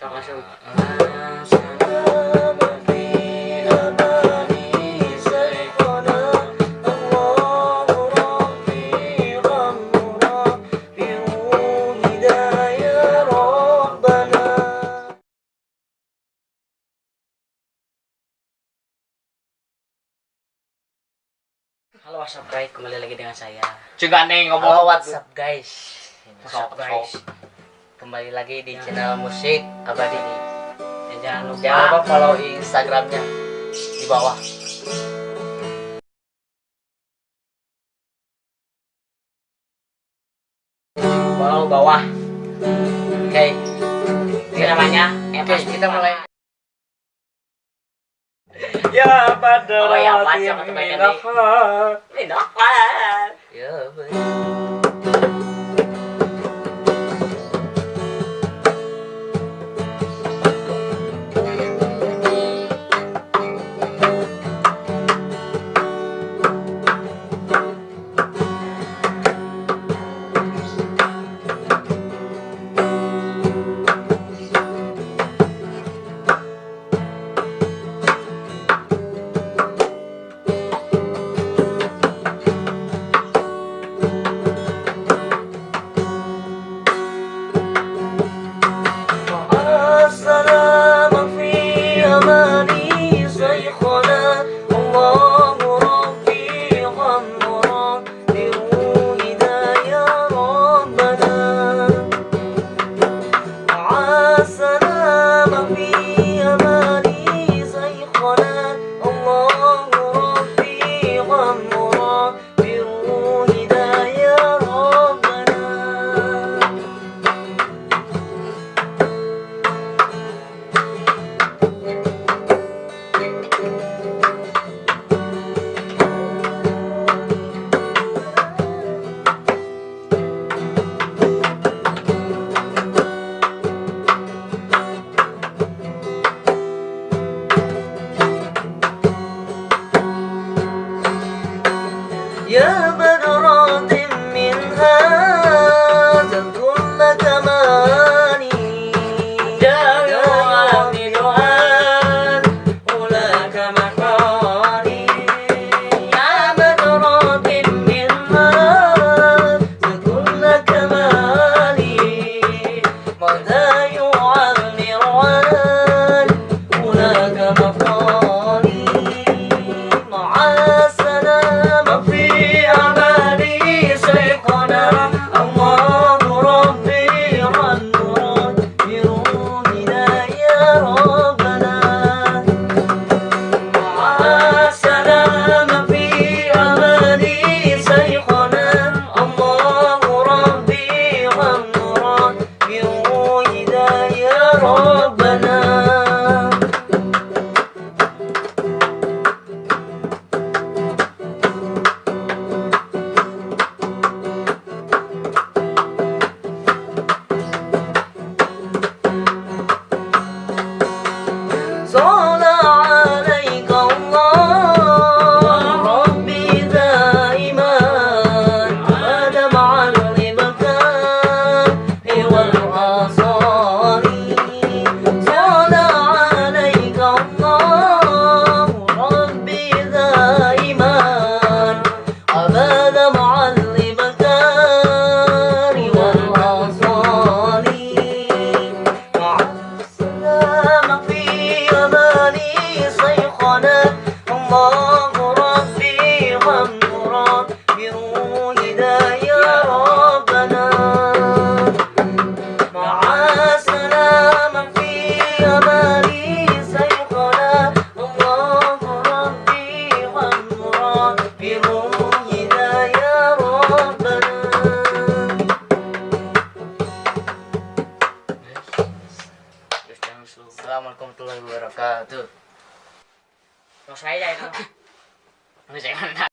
Halo WhatsApp guys, kembali lagi dengan saya. juga nih Halo ngomong WhatsApp guys. WhatsApp guys. Kembali lagi di channel musik abadi ini. Dan jangan lupa, Jangan lupa follow Instagramnya di bawah. follow bawah. Oke. Ini namanya Oke, kita mulai. Ya pada Oh, ya, baca kebaikan Yeah. ربنا صلى warahmatullahi wabarakatuh. Terus saya itu. Ini saya